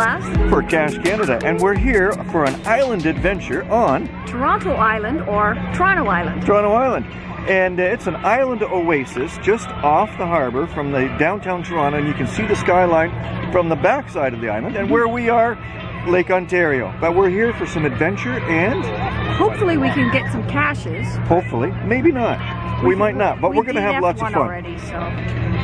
Class, for Cache Canada, and we're here for an island adventure on Toronto Island or Toronto Island. Toronto Island. And uh, it's an island oasis just off the harbor from the downtown Toronto, and you can see the skyline from the backside of the island. And where we are, Lake Ontario. But we're here for some adventure and Hopefully we can get some caches. hopefully, maybe not. We, might not, but we we're going to have lots of fun. already, so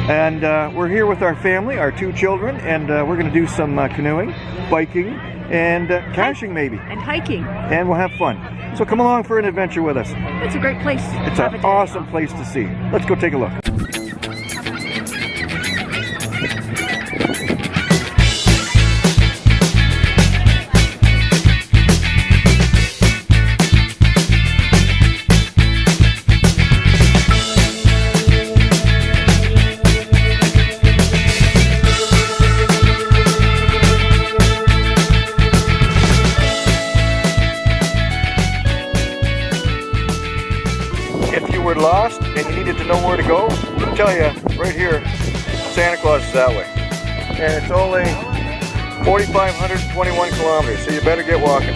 And uh, we're here with our family, our two children, and uh, we're going to do some uh, canoeing, biking, and uh, caching maybe. and hiking. And we'll have fun. So come along for an adventure with us. It's a great place. It's an awesome off. place to see. Let's go take a look. That way. And it's only 4,521 kilometers, so you better get walking.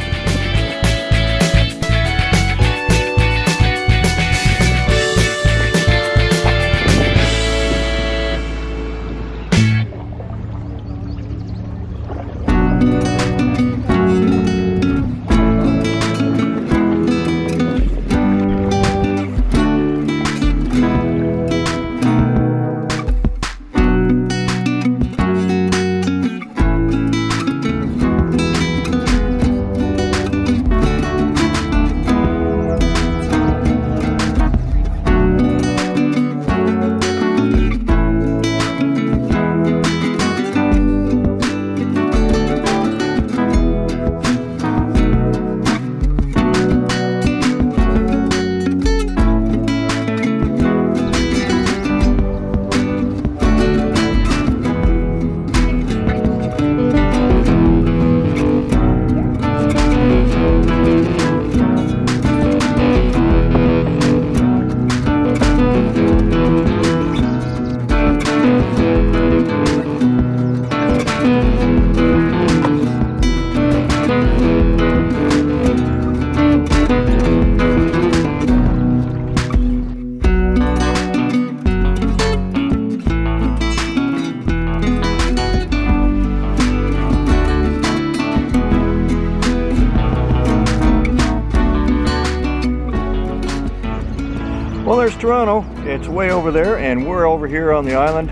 Well, there's Toronto. It's way over there, and we're over here on the island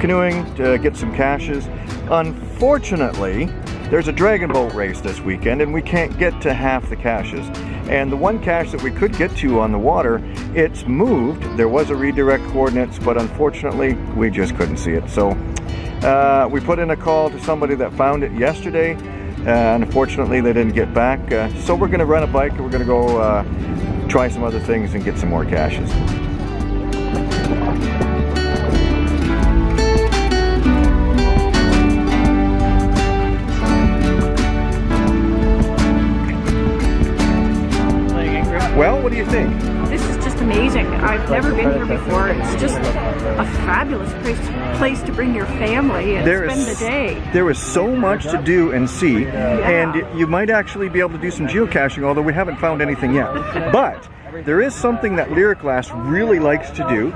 canoeing to get some caches. Unfortunately, there's a dragon boat race this weekend, and we can't get to half the caches. And the one cache that we could get to on the water, it's moved. There was a redirect coordinates, but unfortunately, we just couldn't see it. So uh, we put in a call to somebody that found it yesterday. Uh, unfortunately, they didn't get back. Uh, so we're going to rent a bike and we're going to go uh, try some other things and get some more caches. Well, what do you think? I've never been here before. It's just a fabulous place, place to bring your family and There spend is the day. there is so much to do and see, and you might actually be able to do some geocaching, although we haven't found anything yet. But there is something that Lyriclass really likes to do,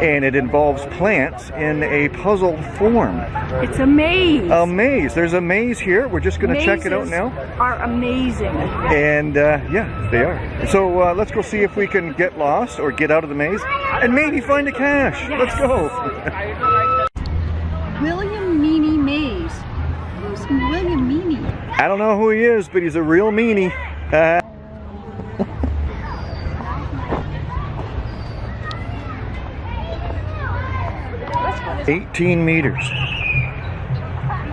and it involves plants in a puzzle form. It's a maze. A maze. There's a maze here. We're just going to check it out now. Are amazing. And uh, yeah, they are. So uh, let's go see if we can get lost or get out of the maze and maybe find a cache. Let's go. William Meany Maze. Who's William Meany? I don't know who he is, but he's a real meanie. Uh, Eighteen meters.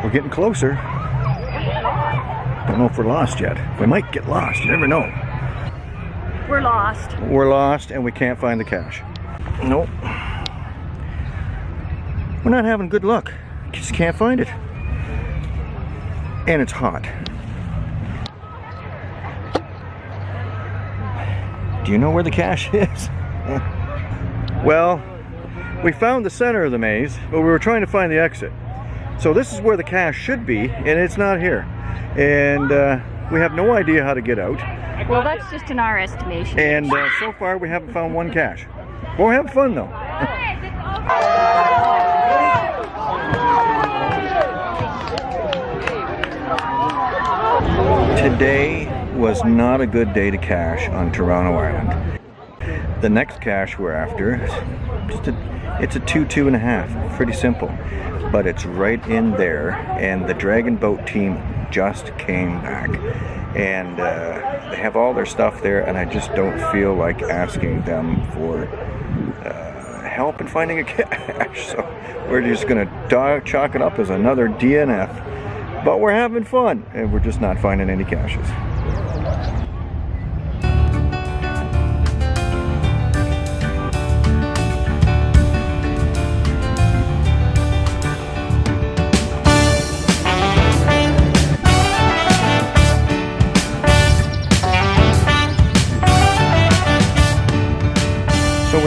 We're getting closer. Don't know if we're lost yet. We might get lost. You never know. We're lost. We're lost and we can't find the cache. Nope. We're not having good luck. Just can't find it. And it's hot. Do you know where the cache is? well, we found the center of the maze, but we were trying to find the exit. So this is where the cache should be, and it's not here. And uh, we have no idea how to get out. Well, that's just in our estimation. And uh, so far, we haven't found one cache. We're having fun though. Today was not a good day to cache on Toronto Island. The next cache we're after, is just a, it's a two, two and a half. Pretty simple. But it's right in there, and the Dragon Boat team just came back. And uh, they have all their stuff there, and I just don't feel like asking them for uh, help in finding a cache. So we're just gonna chalk it up as another DNF. But we're having fun, and we're just not finding any caches.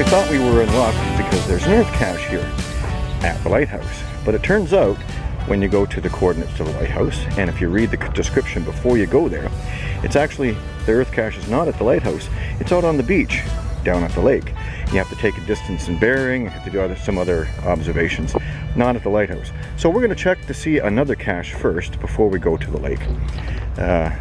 We thought we were in luck because there's an earth cache here at the lighthouse. But it turns out when you go to the coordinates to the lighthouse, and if you read the description before you go there, it's actually, the earth cache is not at the lighthouse, it's out on the beach down at the lake. You have to take a distance and bearing, you have to do other, some other observations, not at the lighthouse. So we're going to check to see another cache first before we go to the lake. Uh,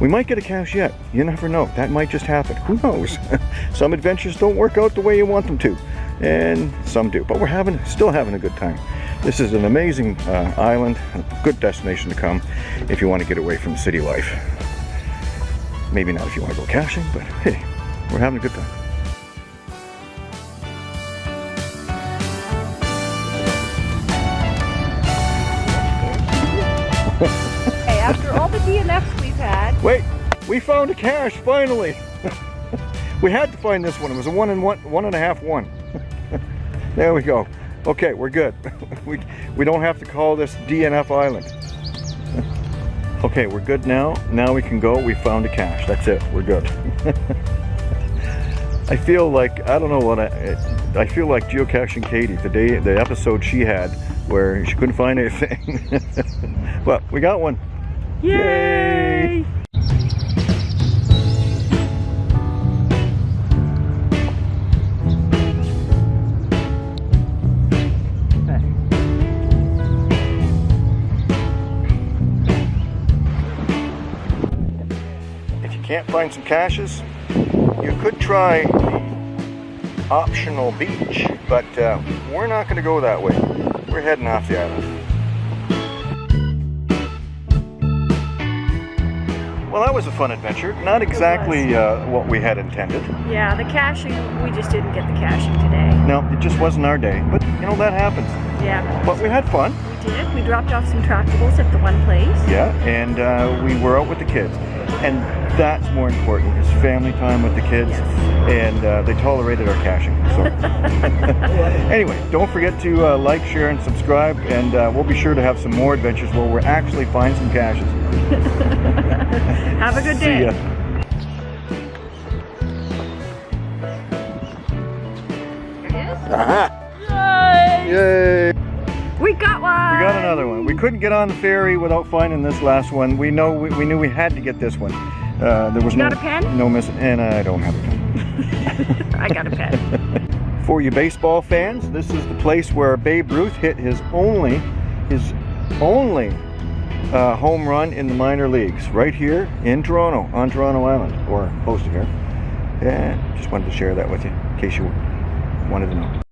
we might get a cache yet. You never know. That might just happen. Who knows? some adventures don't work out the way you want them to, and some do. But we're having, still having a good time. This is an amazing uh, island, a good destination to come if you want to get away from city life. Maybe not if you want to go caching, but hey, we're having a good time. DNFs Wait, we found a cache finally. we had to find this one. It was a one and one, one and a half one. there we go. Okay, we're good. we we don't have to call this DNF Island. okay, we're good now. Now we can go. We found a cache. That's it. We're good. I feel like I don't know what I I feel like geocaching Katie the day the episode she had where she couldn't find anything. well, we got one. yay! If you can't find some caches, you could try the optional beach, but uh, we're not going to go that way. We're heading off the island. Well, that was a fun adventure. Not exactly uh, what we had intended. Yeah, the caching, we just didn't get the caching today. No, it just wasn't our day, but you know, that happens. Yeah, But we had fun, we did. We dropped off some trackables at the one place. yeah, and uh, we were out with the kids. And that's more important, is family time with the kids. Yes. And uh, they tolerated our caching. So. anyway, don't forget to uh, like, share, and subscribe, and uh, we'll be sure to have some more adventures where we actually find some caches. Have a good See day. ya. Aha! Yay! Yay! We got one! We got another one. We couldn't get on the ferry without finding this last one. We know we, we knew we had to get this one. Uh, there was You no got a pen? no miss, and I don't have a pen. I got a pen. For you baseball fans, this is the place where Babe Ruth hit his only, his only uh, home run in the minor leagues, right here in Toronto, on Toronto Island, or close to here. And just wanted to share that with you, in case you wanted to know.